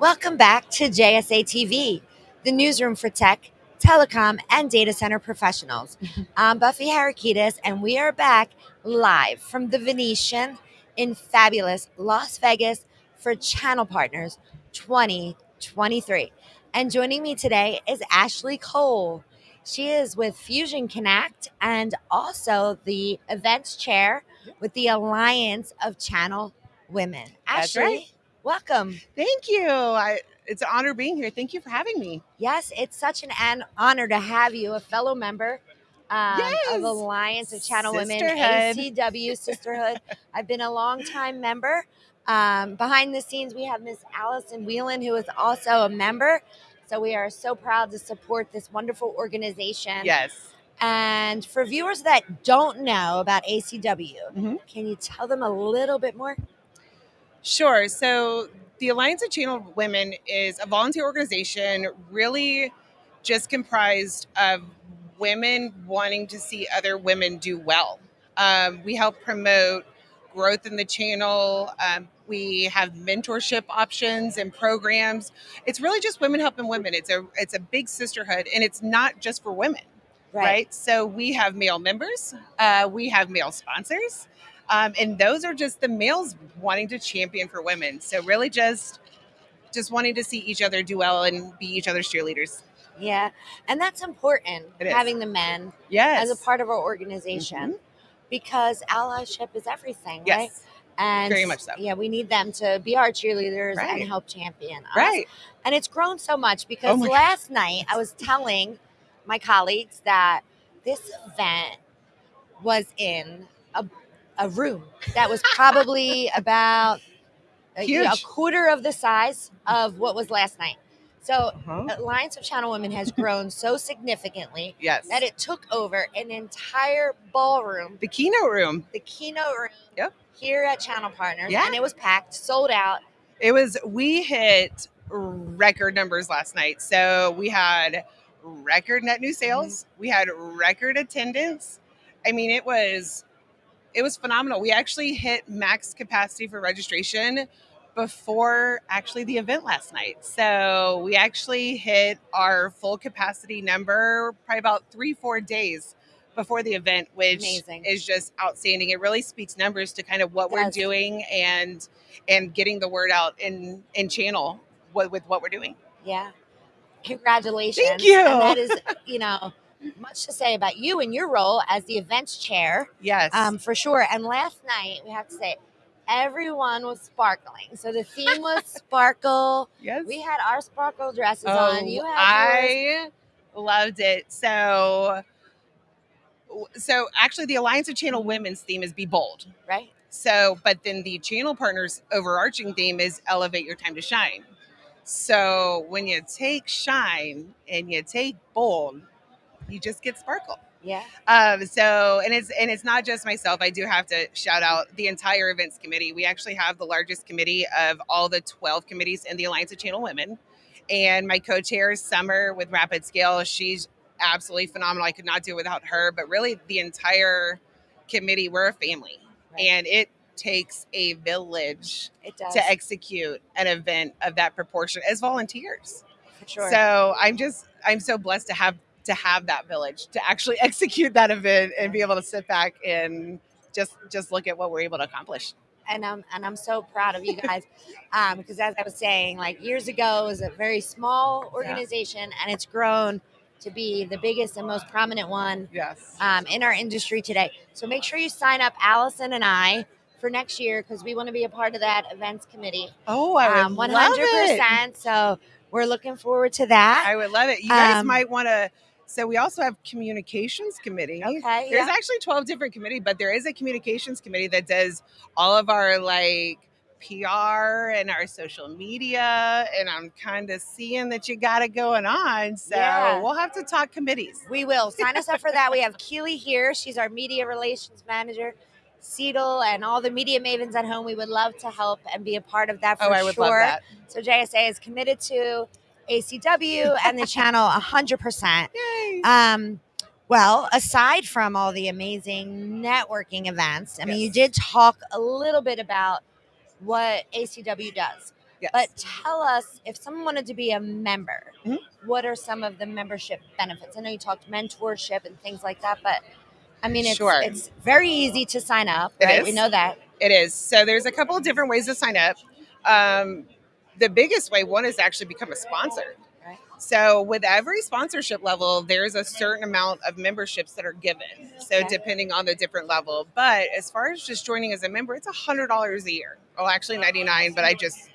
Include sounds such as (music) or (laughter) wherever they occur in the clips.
Welcome back to JSA TV, the newsroom for tech, telecom, and data center professionals. (laughs) I'm Buffy Harakitis, and we are back live from the Venetian in fabulous Las Vegas for Channel Partners 2023. And joining me today is Ashley Cole. She is with Fusion Connect and also the events chair with the Alliance of Channel Women. Ashley. Welcome. Thank you. I, it's an honor being here. Thank you for having me. Yes, it's such an, an honor to have you, a fellow member um, Yes. of Alliance of Channel Women, ACW Sisterhood. I've been a long time member. Um, behind the scenes, we have Miss Allison Whelan, who is also a member. So we are so proud to support this wonderful organization. Yes. And for viewers that don't know about ACW, Mhm. can you tell them a little bit more? Sure. So, the Alliance of Channel Women is a volunteer organization, really just comprised of women wanting to see other women do well. Um, we help promote growth in the channel. Um, we have mentorship options and programs. It's really just women helping women. It's a it's a big sisterhood, and it's not just for women. right? So we have male members, uh, we have male sponsors, um, and those are just the males wanting to champion for women. So really, just just wanting to see each other do well and be each other's cheerleaders. Yeah. And that's important, having the men Yes, as a part of our organization because allyship is everything, right? yes, And Very much so. Yeah, we need them to be our cheerleaders Right. and help champion us. right. And it's grown so much because Oh last night I was telling my colleagues that this event was in a, a room that was probably about a, you know, a quarter of the size of what was last night. So Uh-huh. Uh, Alliance of Channel Women has grown so significantly Yes, that it took over an entire ballroom, the keynote room. the keynote room Yep. here at Channel Partners, Yeah. and it was packed, sold out. It was we hit record numbers last night. So we had record net new mm-hmm. sales. We had record attendance. I mean, it was it was phenomenal. We actually hit max capacity for registration before actually the event last night. So we actually hit our full capacity number probably about three, four days before the event, which Amazing. is just outstanding. It really speaks numbers to kind of what we're Does. doing and and getting the word out in in channel with, with what we're doing. Yeah. Congratulations. Thank you. And that is, you know, much to say about you and your role as the events chair, Yes. um, for sure. And last night, we have to say, everyone was sparkling. So the theme was (laughs) sparkle. yes. We had our sparkle dresses Oh, on. You had yours. I loved it. So, so actually, the Alliance of Channel Women's theme is "Be Bold." right? So, but then the channel partners' overarching theme is "Elevate Your Time to Shine." So, when you take shine and you take bold, you just get sparkle. Yeah. Um, so and it's and it's not just myself. I do have to shout out the entire events committee. We actually have the largest committee of all the 12 committees in the Alliance of Channel Women. And my co-chair is Summer with RapidScale. She's absolutely phenomenal. I could not do it without her. But really the entire committee, we're a family. Right. And it takes a village to execute an event of that proportion as volunteers. for sure. So I'm just I'm so blessed to have to have that village to actually (laughs) execute that event and be able to sit back and just just look at what we're able to accomplish. and I'm and I'm so proud of you guys um, because as I was saying, like years ago, it was a very small organization, and it's grown to be the biggest and most prominent one Yes. um, in our industry today. So make sure you sign up, Allison and I, for next year because we want to be a part of that events committee. Oh, I would Um, love 100%. it. So we're looking forward to that. I would love it. You guys Um, might want to. So we also have communications committee. okay. There's Yeah. actually 12 different committee, but there is a communications committee that does all of our like PR and our social media. And I'm kind of seeing that you got it going on. So Yeah. we'll have to talk committees. We will sign us up for that. We have Keely here. She's our media relations manager. Seedle and all the media mavens at home. We would love to help and be a part of that oh, for Oh, I would sure. love that. So JSA is committed to ACW and the channel (laughs) 100%. Yay. Um, well, aside from all the amazing networking events, I mean, you did talk a little bit about what ACW does. Yes. But tell us if someone wanted to be a member, Mhm. what are some of the membership benefits? I know you talked mentorship and things like that, but I mean, it's, Sure. it's very easy to sign up, right? We know that. It is. So there's a couple of different ways to sign up. Um, the biggest way, one is to actually become a sponsor. Right. So with every sponsorship level, there's a certain amount of memberships that are given. So Okay. depending on the different level. But as far as just joining as a member, it's a hundred dollars a year. Oh, actually ninety nine, but I just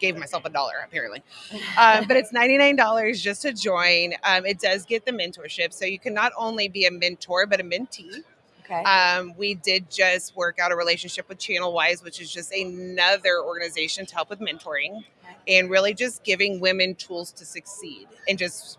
gave myself a dollar apparently. (laughs) Um, but it's ninety nine dollars just to join. Um, it does get the mentorship, so you can not only be a mentor but a mentee. Okay. Um, we did just work out a relationship with Channel Wise, which is just another organization to help with mentoring and really just giving women tools to succeed and just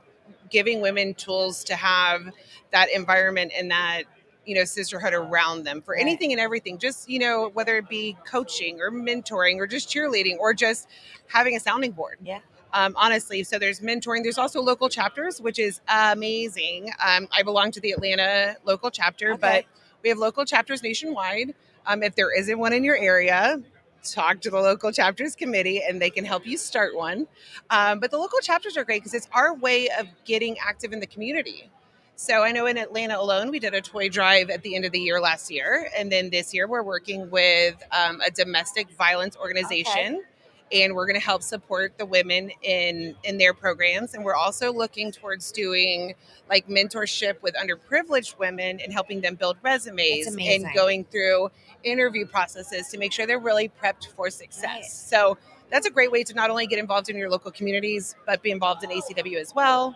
giving women tools to have that environment and that you know sisterhood around them for anything and everything just you know whether it be coaching or mentoring or just cheerleading or just having a sounding board Yeah. Um, honestly so there's mentoring there's also local chapters which is amazing um, i belong to the atlanta local chapter Okay. but we have local chapters nationwide um, if there isn't one in your area talk to the local chapters committee and they can help you start one um, but the local chapters are great because it's our way of getting active in the community so I know in Atlanta alone, we did a toy drive at the end of the year last year. And then this year, we're working with um, a domestic violence organization. And we're going to help support the women in in their programs, and we're also looking towards doing like mentorship with underprivileged women and helping them build resumes and going through interview processes to make sure they're really prepped for success. Right. So that's a great way to not only get involved in your local communities, but be involved in ACW as well.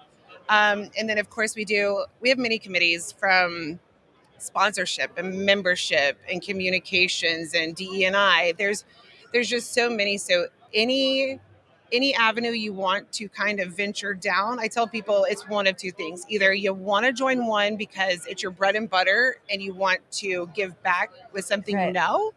Um, and then, of course, we do we have many committees from sponsorship and membership and communications and DE and I. There's there's just so many. So any any avenue you want to kind of venture down, I tell people it's one of two things. Either you want to join one because it's your bread and butter and you want to give back with something you know,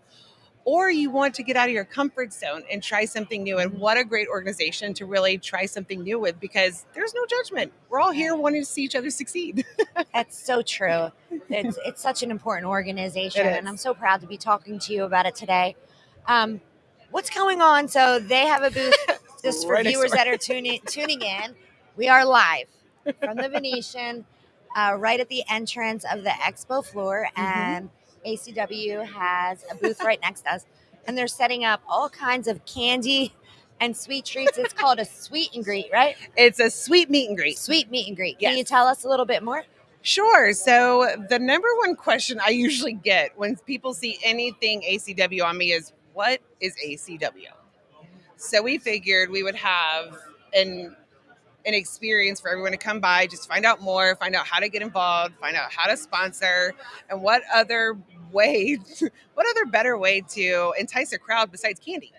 or you want to get out of your comfort zone and try something new. And what a great organization to really try something new with because there's no judgment. We're all here wanting to see each other succeed. (laughs) That's so true. It's it's such an important organization, and I'm so proud to be talking to you about it today. Um, what's going on? So they have a booth. (laughs) Just for Right viewers that are tuning tuning in, we are live from the (laughs) Venetian, uh, right at the entrance of the expo floor, Mhm. and ACW has a booth right next to us, and they're setting up all kinds of candy and sweet treats. It's called a sweet and greet, right? It's a sweet meet and greet. Sweet meet and greet. Can you tell us a little bit more? Sure. So the number one question I usually get when people see anything ACW on me is, "What is ACW?" So we figured we would have an an experience for everyone to come by, just find out more, find out how to get involved, find out how to sponsor, and what other way, (laughs) what other better way to entice a crowd besides candy.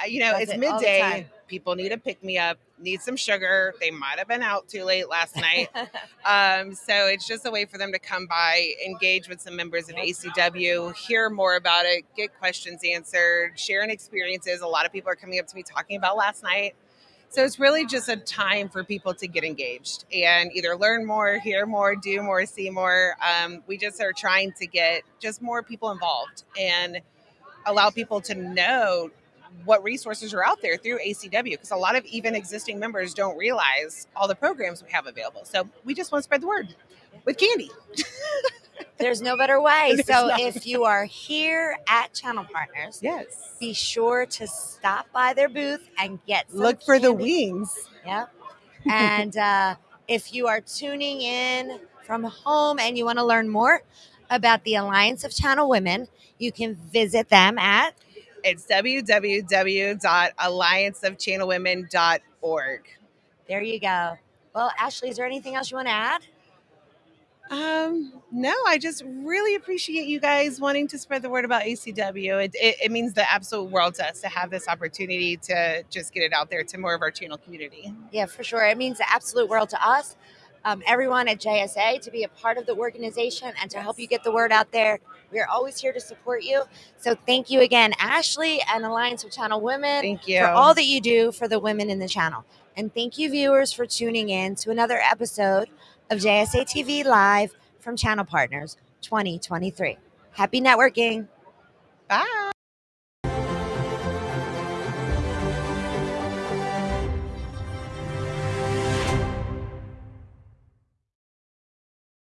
Uh, you know, Does it's it all the midday. People need a pick me up, need some sugar. They might have been out too late last (laughs) night. Um, so it's just a way for them to come by, engage with some members of ACW, hear more about it, get questions answered, sharing experiences. A lot of people are coming up to me talking about last night. So it's really just a time for people to get engaged and either learn more, hear more, do more, see more. Um, we just are trying to get just more people involved and allow people to know what resources are out there through ACW because a lot of even existing members don't realize all the programs we have available. So we just want to spread the word with candy. (laughs) There's no better way. There's so not. if you are here at Channel Partners, Yes. be sure to stop by their booth and get some Look for the wings. Yep. (laughs) And uh, if you are tuning in from home and you want to learn more about the Alliance of Channel Women, you can visit them at It's www.allianceofchannelwomen.org. there you go. Well, Ashley, is there anything else you want to add? Um, no, I just really appreciate you guys wanting to spread the word about ACW. It, it, it means the absolute world to us to have this opportunity to just get it out there to more of our channel community. Yeah, for sure. It means the absolute world to us, um, everyone at JSA, to be a part of the organization and to help you get the word out there. We are always here to support you. So thank you again, Ashley and Alliance of Channel Women, Thank you. for all that you do for the women in the channel. And thank you, viewers, for tuning in to another episode of JSA TV Live from Channel Partners 2023. Happy networking. Bye.